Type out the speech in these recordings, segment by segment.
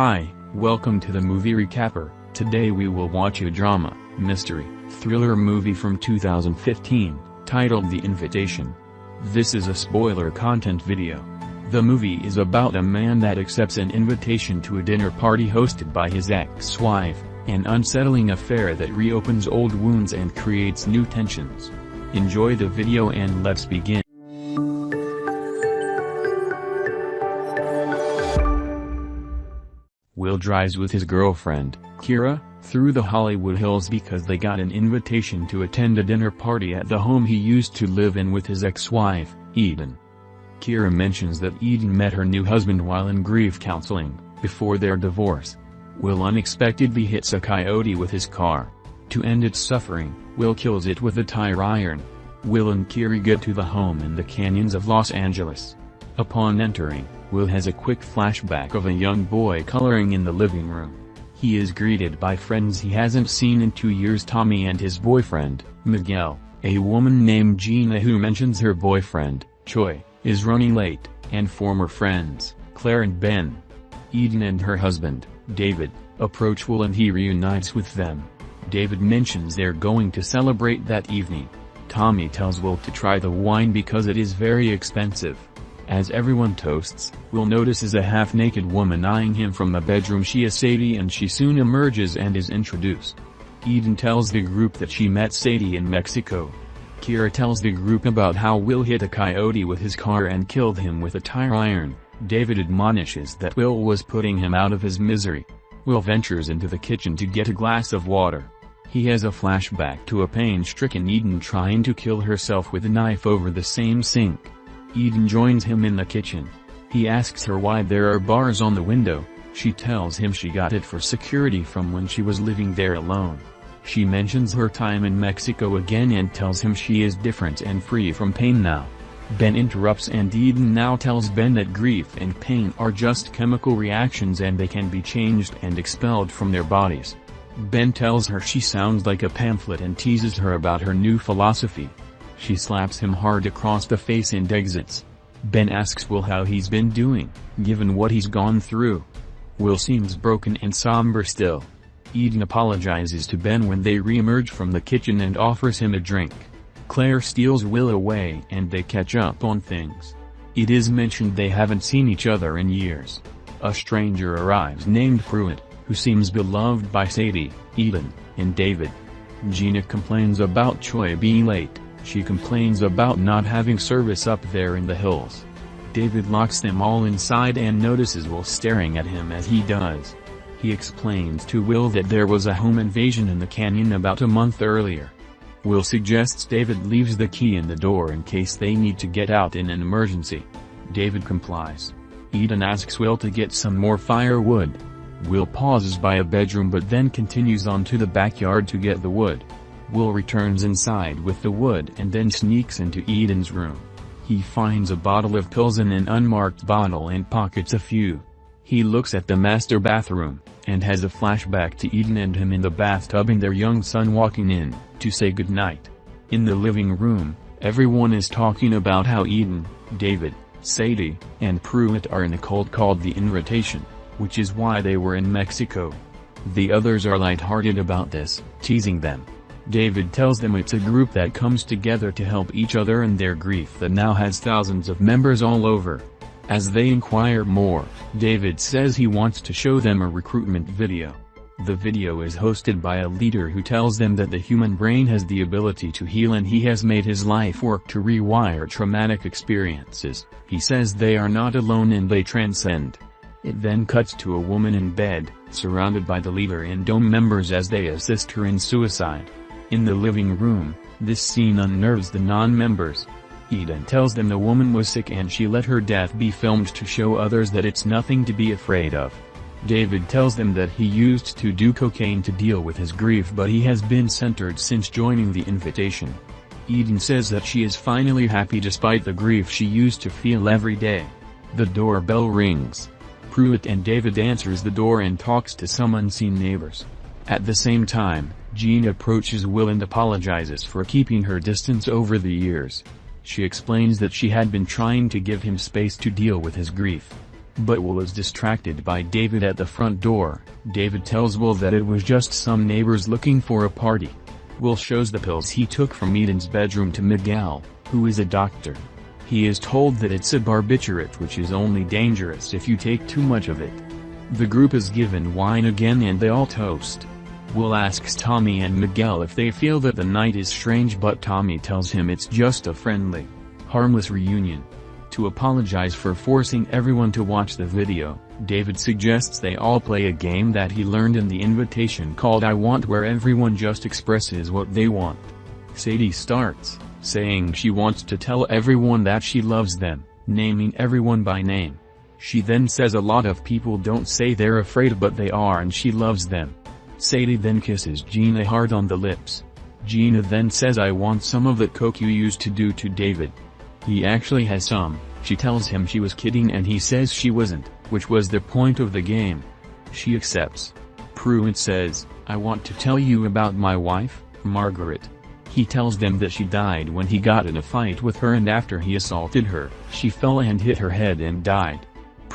Hi, welcome to the movie recapper. Today we will watch a drama, mystery, thriller movie from 2015, titled The Invitation. This is a spoiler content video. The movie is about a man that accepts an invitation to a dinner party hosted by his ex-wife, an unsettling affair that reopens old wounds and creates new tensions. Enjoy the video and let's begin. Will drives with his girlfriend, Kira, through the Hollywood Hills because they got an invitation to attend a dinner party at the home he used to live in with his ex-wife, Eden. Kira mentions that Eden met her new husband while in grief counseling, before their divorce. Will unexpectedly hits a coyote with his car. To end its suffering, Will kills it with a tire iron. Will and Kira get to the home in the canyons of Los Angeles. Upon entering, Will has a quick flashback of a young boy coloring in the living room. He is greeted by friends he hasn't seen in two years Tommy and his boyfriend, Miguel, a woman named Gina who mentions her boyfriend, Choi, is running late, and former friends, Claire and Ben. Eden and her husband, David, approach Will and he reunites with them. David mentions they're going to celebrate that evening. Tommy tells Will to try the wine because it is very expensive. As everyone toasts, Will notices a half-naked woman eyeing him from the bedroom she is Sadie and she soon emerges and is introduced. Eden tells the group that she met Sadie in Mexico. Kira tells the group about how Will hit a coyote with his car and killed him with a tire iron. David admonishes that Will was putting him out of his misery. Will ventures into the kitchen to get a glass of water. He has a flashback to a pain-stricken Eden trying to kill herself with a knife over the same sink. Eden joins him in the kitchen. He asks her why there are bars on the window, she tells him she got it for security from when she was living there alone. She mentions her time in Mexico again and tells him she is different and free from pain now. Ben interrupts and Eden now tells Ben that grief and pain are just chemical reactions and they can be changed and expelled from their bodies. Ben tells her she sounds like a pamphlet and teases her about her new philosophy. She slaps him hard across the face and exits. Ben asks Will how he's been doing, given what he's gone through. Will seems broken and somber still. Eden apologizes to Ben when they re-emerge from the kitchen and offers him a drink. Claire steals Will away and they catch up on things. It is mentioned they haven't seen each other in years. A stranger arrives named Pruitt, who seems beloved by Sadie, Eden, and David. Gina complains about Choi being late. She complains about not having service up there in the hills. David locks them all inside and notices Will staring at him as he does. He explains to Will that there was a home invasion in the canyon about a month earlier. Will suggests David leaves the key in the door in case they need to get out in an emergency. David complies. Eden asks Will to get some more firewood. Will pauses by a bedroom but then continues on to the backyard to get the wood. Will returns inside with the wood and then sneaks into Eden's room. He finds a bottle of pills in an unmarked bottle and pockets a few. He looks at the master bathroom, and has a flashback to Eden and him in the bathtub and their young son walking in, to say goodnight. In the living room, everyone is talking about how Eden, David, Sadie, and Pruitt are in a cult called The Invitation, which is why they were in Mexico. The others are lighthearted about this, teasing them. David tells them it's a group that comes together to help each other in their grief that now has thousands of members all over. As they inquire more, David says he wants to show them a recruitment video. The video is hosted by a leader who tells them that the human brain has the ability to heal and he has made his life work to rewire traumatic experiences. He says they are not alone and they transcend. It then cuts to a woman in bed, surrounded by the leader and dome members as they assist her in suicide. In the living room, this scene unnerves the non-members. Eden tells them the woman was sick and she let her death be filmed to show others that it's nothing to be afraid of. David tells them that he used to do cocaine to deal with his grief but he has been centered since joining the invitation. Eden says that she is finally happy despite the grief she used to feel every day. The doorbell rings. Pruitt and David answers the door and talks to some unseen neighbors. At the same time, Jean approaches Will and apologizes for keeping her distance over the years. She explains that she had been trying to give him space to deal with his grief. But Will is distracted by David at the front door. David tells Will that it was just some neighbors looking for a party. Will shows the pills he took from Eden's bedroom to Miguel, who is a doctor. He is told that it's a barbiturate which is only dangerous if you take too much of it. The group is given wine again and they all toast. Will asks Tommy and Miguel if they feel that the night is strange but Tommy tells him it's just a friendly, harmless reunion. To apologize for forcing everyone to watch the video, David suggests they all play a game that he learned in the invitation called I Want where everyone just expresses what they want. Sadie starts, saying she wants to tell everyone that she loves them, naming everyone by name. She then says a lot of people don't say they're afraid but they are and she loves them. Sadie then kisses Gina hard on the lips. Gina then says I want some of that coke you used to do to David. He actually has some, she tells him she was kidding and he says she wasn't, which was the point of the game. She accepts. Pruitt says, I want to tell you about my wife, Margaret. He tells them that she died when he got in a fight with her and after he assaulted her, she fell and hit her head and died.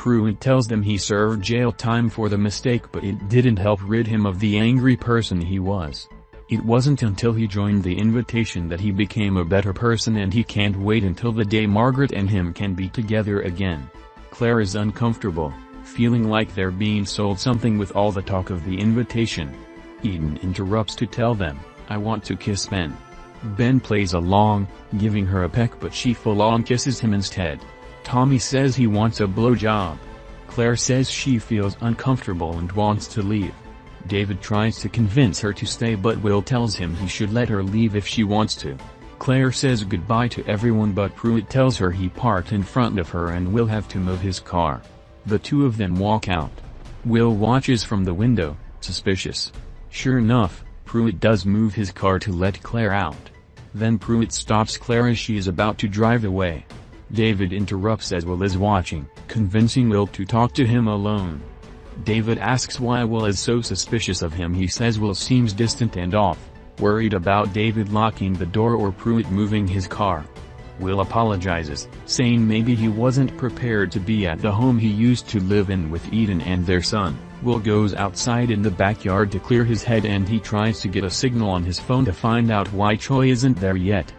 Pruitt tells them he served jail time for the mistake but it didn't help rid him of the angry person he was. It wasn't until he joined the invitation that he became a better person and he can't wait until the day Margaret and him can be together again. Claire is uncomfortable, feeling like they're being sold something with all the talk of the invitation. Eden interrupts to tell them, I want to kiss Ben. Ben plays along, giving her a peck but she full-on kisses him instead. Tommy says he wants a blowjob. Claire says she feels uncomfortable and wants to leave. David tries to convince her to stay but Will tells him he should let her leave if she wants to. Claire says goodbye to everyone but Pruitt tells her he parked in front of her and will have to move his car. The two of them walk out. Will watches from the window, suspicious. Sure enough, Pruitt does move his car to let Claire out. Then Pruitt stops Claire as she is about to drive away. David interrupts as Will is watching, convincing Will to talk to him alone. David asks why Will is so suspicious of him he says Will seems distant and off, worried about David locking the door or Pruitt moving his car. Will apologizes, saying maybe he wasn't prepared to be at the home he used to live in with Eden and their son. Will goes outside in the backyard to clear his head and he tries to get a signal on his phone to find out why Choi isn't there yet.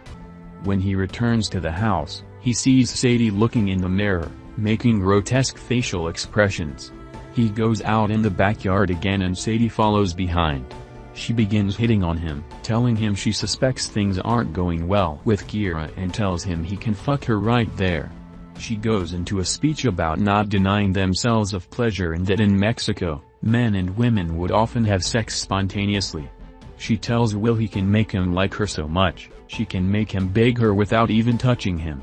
When he returns to the house, he sees Sadie looking in the mirror, making grotesque facial expressions. He goes out in the backyard again and Sadie follows behind. She begins hitting on him, telling him she suspects things aren't going well with Kira and tells him he can fuck her right there. She goes into a speech about not denying themselves of pleasure and that in Mexico, men and women would often have sex spontaneously. She tells Will he can make him like her so much, she can make him beg her without even touching him.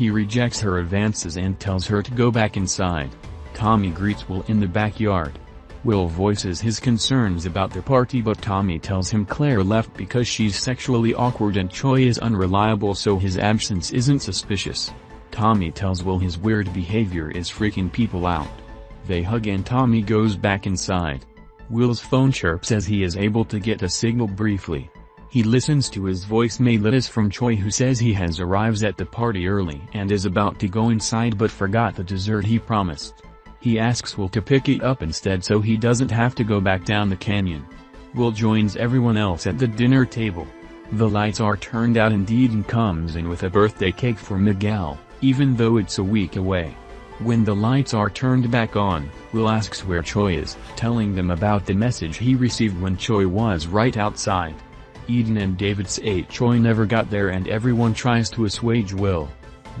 He rejects her advances and tells her to go back inside. Tommy greets Will in the backyard. Will voices his concerns about the party but Tommy tells him Claire left because she's sexually awkward and Choi is unreliable so his absence isn't suspicious. Tommy tells Will his weird behavior is freaking people out. They hug and Tommy goes back inside. Will's phone chirps as he is able to get a signal briefly. He listens to his voicemail it is from Choi who says he has arrives at the party early and is about to go inside but forgot the dessert he promised. He asks Will to pick it up instead so he doesn't have to go back down the canyon. Will joins everyone else at the dinner table. The lights are turned out and Eden comes in with a birthday cake for Miguel, even though it's a week away. When the lights are turned back on, Will asks where Choi is, telling them about the message he received when Choi was right outside. Eden and David say Choi never got there and everyone tries to assuage Will.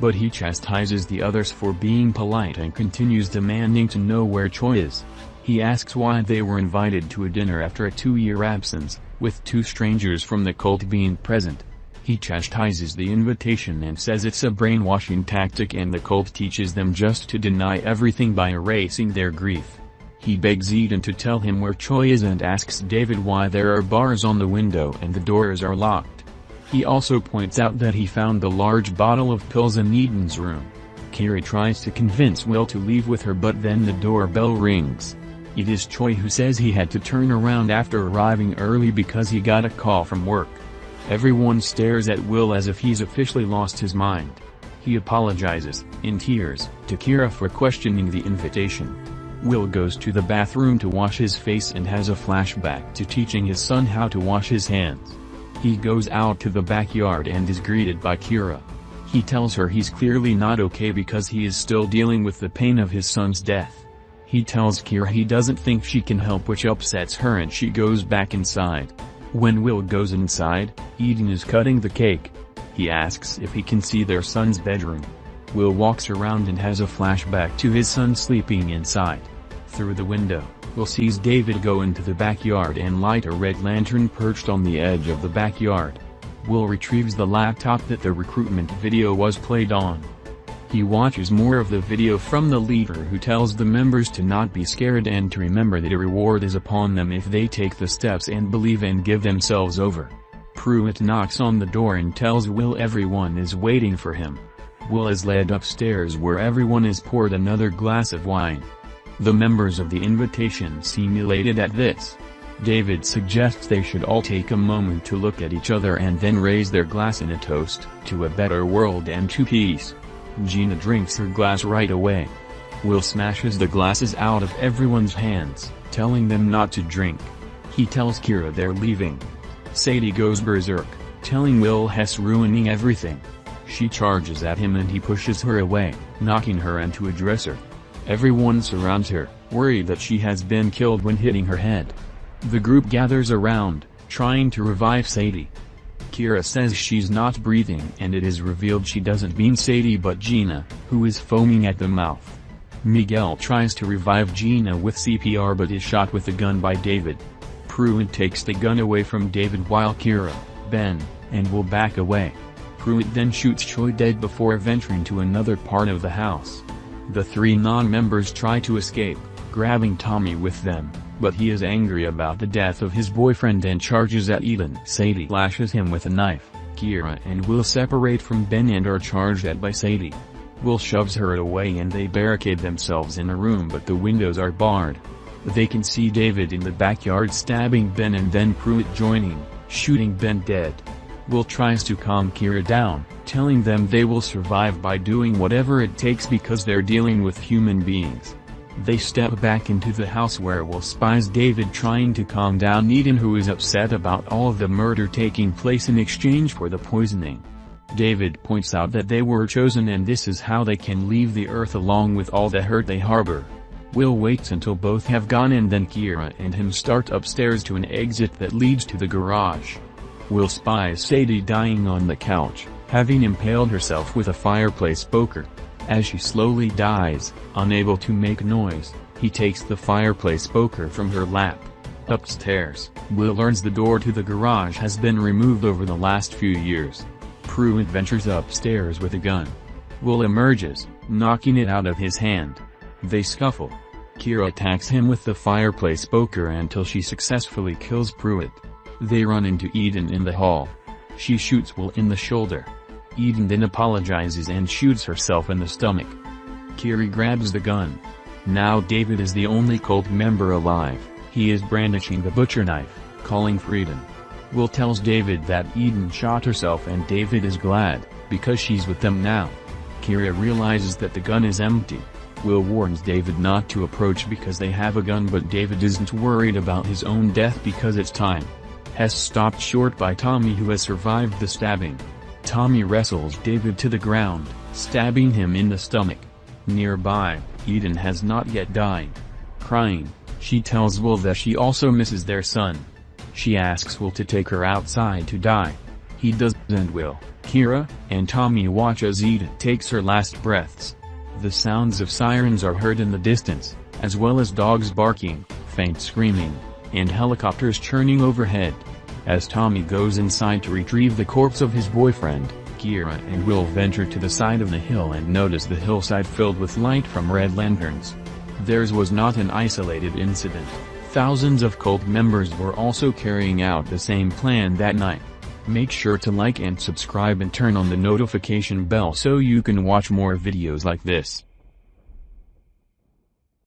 But he chastises the others for being polite and continues demanding to know where Choi is. He asks why they were invited to a dinner after a two-year absence, with two strangers from the cult being present. He chastises the invitation and says it's a brainwashing tactic and the cult teaches them just to deny everything by erasing their grief. He begs Eden to tell him where Choi is and asks David why there are bars on the window and the doors are locked. He also points out that he found the large bottle of pills in Eden's room. Kira tries to convince Will to leave with her but then the doorbell rings. It is Choi who says he had to turn around after arriving early because he got a call from work. Everyone stares at Will as if he's officially lost his mind. He apologizes, in tears, to Kira for questioning the invitation. Will goes to the bathroom to wash his face and has a flashback to teaching his son how to wash his hands. He goes out to the backyard and is greeted by Kira. He tells her he's clearly not okay because he is still dealing with the pain of his son's death. He tells Kira he doesn't think she can help which upsets her and she goes back inside. When Will goes inside, Eden is cutting the cake. He asks if he can see their son's bedroom. Will walks around and has a flashback to his son sleeping inside. Through the window, Will sees David go into the backyard and light a red lantern perched on the edge of the backyard. Will retrieves the laptop that the recruitment video was played on. He watches more of the video from the leader who tells the members to not be scared and to remember that a reward is upon them if they take the steps and believe and give themselves over. Pruitt knocks on the door and tells Will everyone is waiting for him. Will is led upstairs where everyone is poured another glass of wine. The members of the invitation seem elated at this. David suggests they should all take a moment to look at each other and then raise their glass in a toast, to a better world and to peace. Gina drinks her glass right away. Will smashes the glasses out of everyone's hands, telling them not to drink. He tells Kira they're leaving. Sadie goes berserk, telling Will Hess ruining everything. She charges at him and he pushes her away, knocking her into a dresser. Everyone surrounds her, worried that she has been killed when hitting her head. The group gathers around, trying to revive Sadie. Kira says she's not breathing and it is revealed she doesn't mean Sadie but Gina, who is foaming at the mouth. Miguel tries to revive Gina with CPR but is shot with a gun by David. Pruitt takes the gun away from David while Kira, Ben, and will back away. Pruitt then shoots Choi dead before venturing to another part of the house. The three non-members try to escape, grabbing Tommy with them but he is angry about the death of his boyfriend and charges at Eden. Sadie lashes him with a knife, Kira and Will separate from Ben and are charged at by Sadie. Will shoves her away and they barricade themselves in a room but the windows are barred. They can see David in the backyard stabbing Ben and then Pruitt joining, shooting Ben dead. Will tries to calm Kira down, telling them they will survive by doing whatever it takes because they're dealing with human beings. They step back into the house where Will spies David trying to calm down Eden who is upset about all the murder taking place in exchange for the poisoning. David points out that they were chosen and this is how they can leave the earth along with all the hurt they harbor. Will waits until both have gone and then Kira and him start upstairs to an exit that leads to the garage. Will spies Sadie dying on the couch, having impaled herself with a fireplace poker. As she slowly dies, unable to make noise, he takes the fireplace poker from her lap. Upstairs, Will learns the door to the garage has been removed over the last few years. Pruitt ventures upstairs with a gun. Will emerges, knocking it out of his hand. They scuffle. Kira attacks him with the fireplace poker until she successfully kills Pruitt. They run into Eden in the hall. She shoots Will in the shoulder. Eden then apologizes and shoots herself in the stomach. Kira grabs the gun. Now David is the only cult member alive, he is brandishing the butcher knife, calling for Eden. Will tells David that Eden shot herself and David is glad, because she's with them now. Kira realizes that the gun is empty. Will warns David not to approach because they have a gun but David isn't worried about his own death because it's time. Hess stopped short by Tommy who has survived the stabbing. Tommy wrestles David to the ground, stabbing him in the stomach. Nearby, Eden has not yet died. Crying, she tells Will that she also misses their son. She asks Will to take her outside to die. He does and Will, Kira, and Tommy watch as Eden takes her last breaths. The sounds of sirens are heard in the distance, as well as dogs barking, faint screaming, and helicopters churning overhead. As Tommy goes inside to retrieve the corpse of his boyfriend, Kira and Will venture to the side of the hill and notice the hillside filled with light from red lanterns. Theirs was not an isolated incident. Thousands of cult members were also carrying out the same plan that night. Make sure to like and subscribe and turn on the notification bell so you can watch more videos like this.